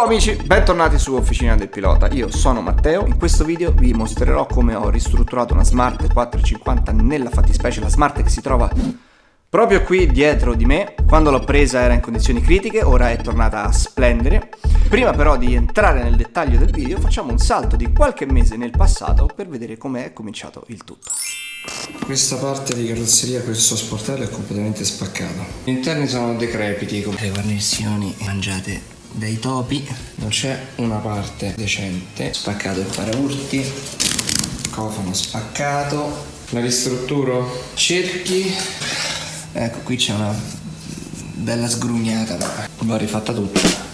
Ciao amici, bentornati su Officina del Pilota, io sono Matteo, in questo video vi mostrerò come ho ristrutturato una Smart 450 nella fattispecie la Smart che si trova proprio qui dietro di me. Quando l'ho presa era in condizioni critiche, ora è tornata a splendere. Prima però di entrare nel dettaglio del video facciamo un salto di qualche mese nel passato per vedere come è cominciato il tutto. Questa parte di carrozzeria, questo sportello è completamente spaccato. Gli interni sono decrepiti, le guarnizioni mangiate dai topi. Non c'è una parte decente. Spaccato il paraurti. Cofano spaccato. La ristrutturo? Cerchi. Ecco qui c'è una bella sgrugnata va rifatta tutta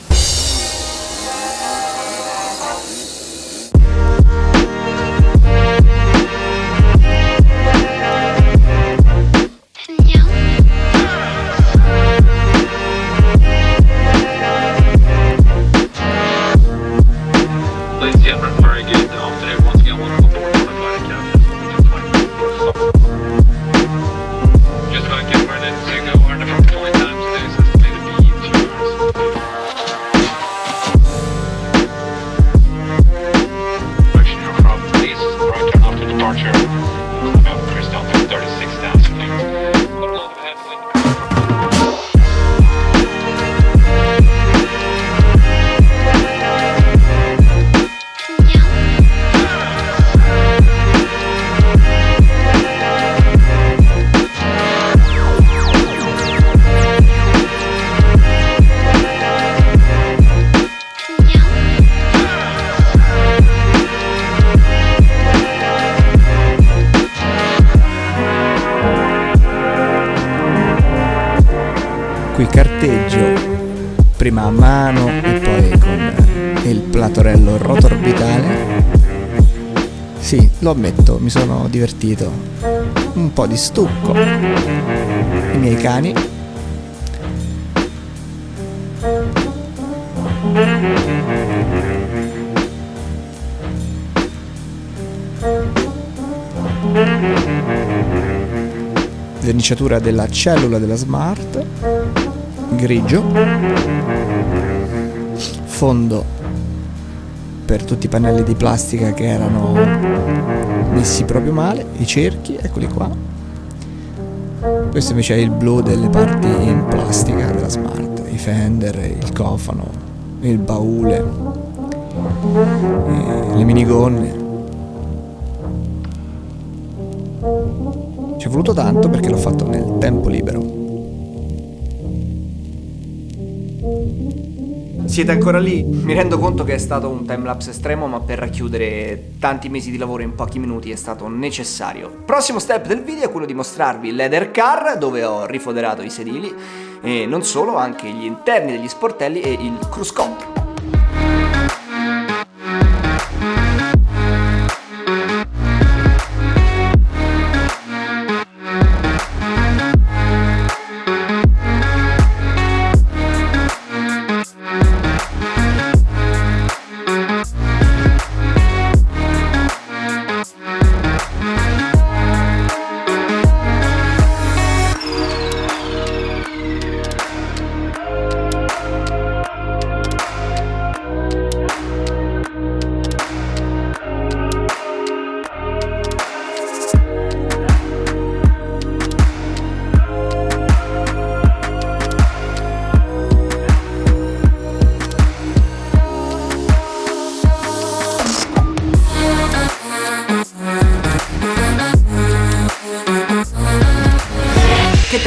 qui carteggio prima a mano e poi con il platorello rotorbitale. Sì, lo ammetto, mi sono divertito. Un po' di stucco. I miei cani. Verniciatura della cellula della smart grigio. Fondo per tutti i pannelli di plastica che erano messi proprio male i cerchi eccoli qua. Questo invece è il blu delle parti in plastica della smart i fender il cofano il baule le minigonne. Ci è voluto tanto perché l'ho fatto nel tempo libero Siete ancora lì? Mi rendo conto che è stato un timelapse estremo, ma per racchiudere tanti mesi di lavoro in pochi minuti è stato necessario. Prossimo step del video è quello di mostrarvi l'Eder Car, dove ho rifoderato i sedili, e non solo, anche gli interni degli sportelli e il cruise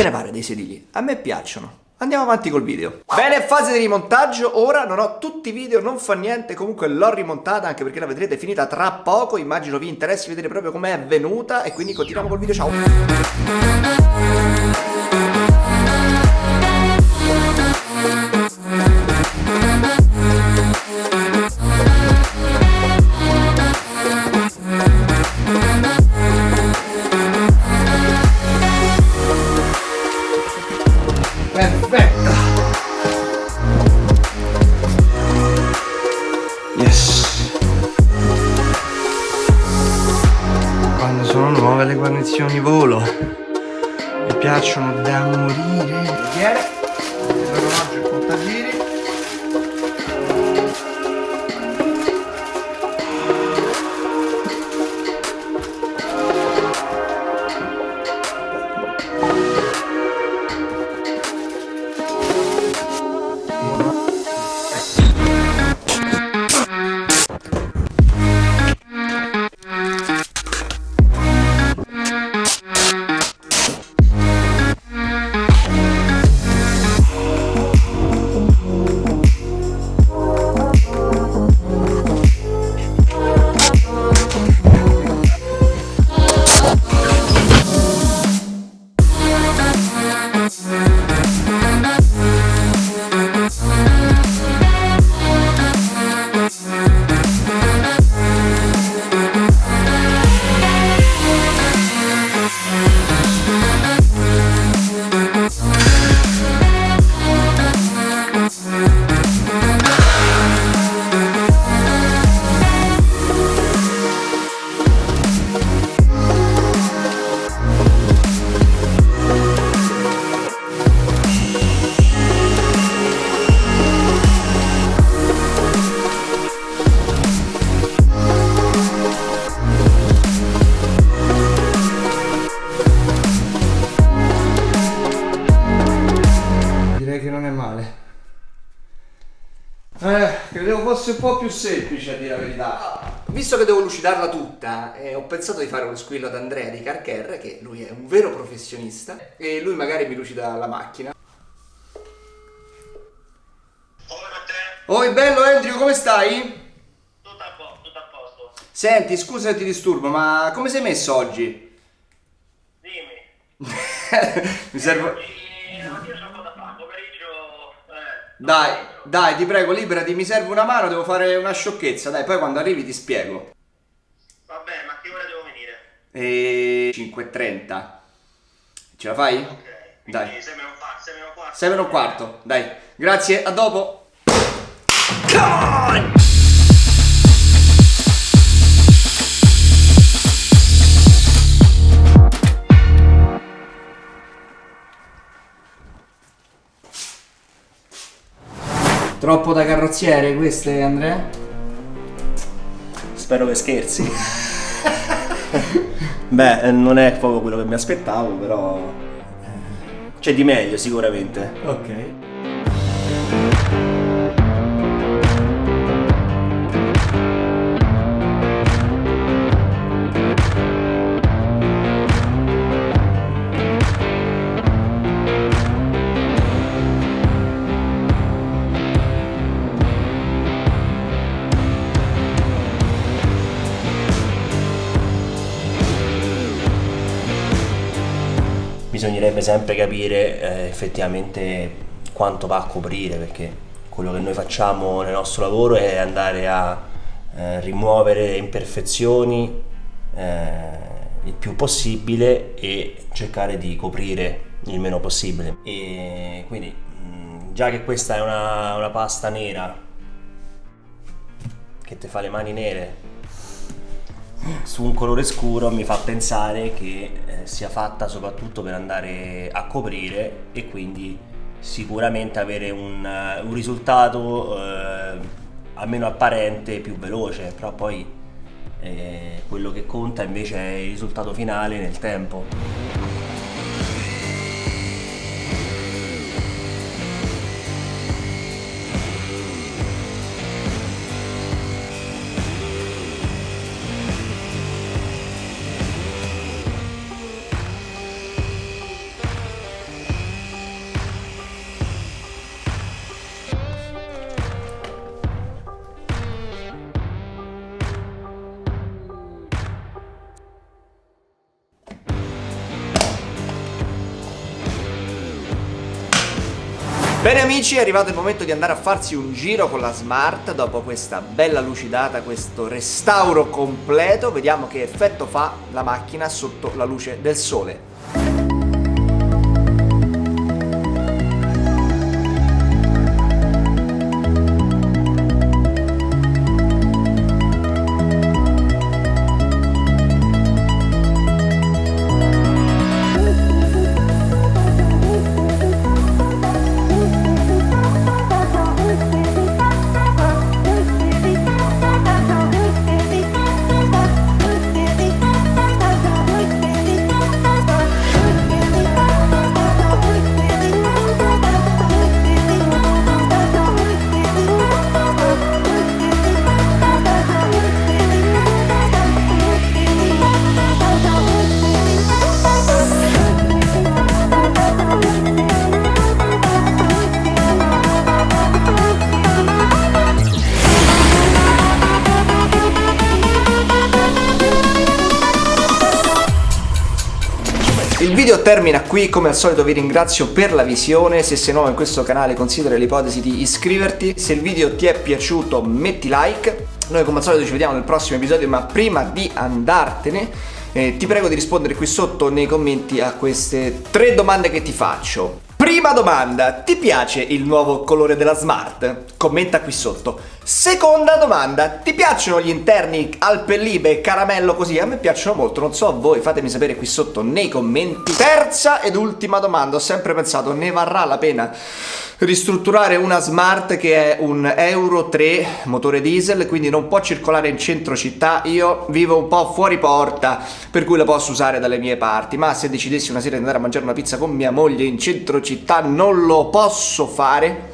ne pare dei sedili? A me piacciono. Andiamo avanti col video. Bene, fase di rimontaggio. Ora non ho tutti i video, non fa niente. Comunque l'ho rimontata anche perché la vedrete finita tra poco. Immagino vi interessi vedere proprio com'è venuta. E quindi continuiamo col video. Ciao. Guarnizioni volo. Mi piacciono da morire fosse un po' più semplice a dire la verità. Visto che devo lucidarla tutta, eh, ho pensato di fare uno squillo ad Andrea di Carcher, che lui è un vero professionista, e lui magari mi lucida la macchina. Oi bello Andrew, come stai? Tutto a, po- tutto a posto. Senti, scusa se ti disturbo, ma come sei messo oggi? Dimmi. mi serve... Oggi, oggi un po' da fare. Pomeriggio. Eh, Dai. Dai, ti prego, liberati, mi serve una mano, devo fare una sciocchezza, dai, poi quando arrivi ti spiego. Vabbè, ma a che ora devo venire? E 5.30. Ce la fai? Ok. Dai. 6 meno un quarto. 6 meno un quarto. 7 un quarto, dai. Grazie, a dopo. Come on! Troppo da carrozziere queste, Andrea? Spero che scherzi. Beh, eh, non è proprio quello che mi aspettavo, però eh, c'è di meglio sicuramente. Ok. Bisognerebbe sempre capire eh, effettivamente quanto va a coprire, perché quello che noi facciamo nel nostro lavoro è andare a eh, rimuovere imperfezioni eh, il più possibile e cercare di coprire il meno possibile. E quindi mh, già che questa è una, una pasta nera che ti fa le mani nere su un colore scuro mi fa pensare che eh, sia fatta soprattutto per andare a coprire e quindi sicuramente avere un, eh, un risultato eh, almeno apparente più veloce, però poi eh, quello che conta invece è il risultato finale nel tempo. Bene amici, è arrivato il momento di andare a farsi un giro con la Smart dopo questa bella lucidata, questo restauro completo. Vediamo che effetto fa la macchina sotto la luce del sole. Video termina qui, come al solito vi ringrazio per la visione, se sei nuovo in questo canale considera l'ipotesi di iscriverti, se il video ti è piaciuto metti like, noi come al solito ci vediamo nel prossimo episodio, ma prima di andartene eh, ti prego di rispondere qui sotto nei commenti a queste tre domande che ti faccio. Prima domanda, ti piace il nuovo colore della Smart? Commenta qui sotto. Seconda domanda, ti piacciono gli interni al pellibe e caramello così? A me piacciono molto, non so voi, fatemi sapere qui sotto nei commenti. Terza ed ultima domanda, ho sempre pensato, ne varrà la pena ristrutturare una Smart che è un Euro 3 motore diesel, quindi non può circolare in centro città. Io vivo un po' fuori porta, per cui la posso usare dalle mie parti, ma se decidessi una sera di andare a mangiare una pizza con mia moglie in centro città non lo posso fare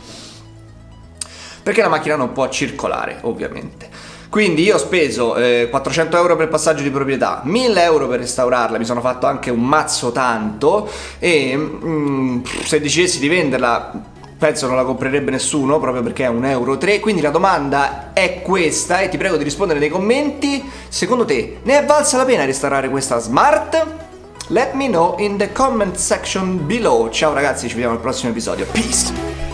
perché la macchina non può circolare, ovviamente. Quindi io ho speso eh, 400 euro per passaggio di proprietà, 1000 euro per restaurarla, mi sono fatto anche un mazzo tanto e mm, se dicessi di venderla penso non la comprerebbe nessuno proprio perché è un euro 3 quindi la domanda è questa e ti prego di rispondere nei commenti. Secondo te ne è valsa la pena restaurare questa smart? Let me know in the comment section below. Ciao ragazzi ci vediamo al prossimo episodio. Peace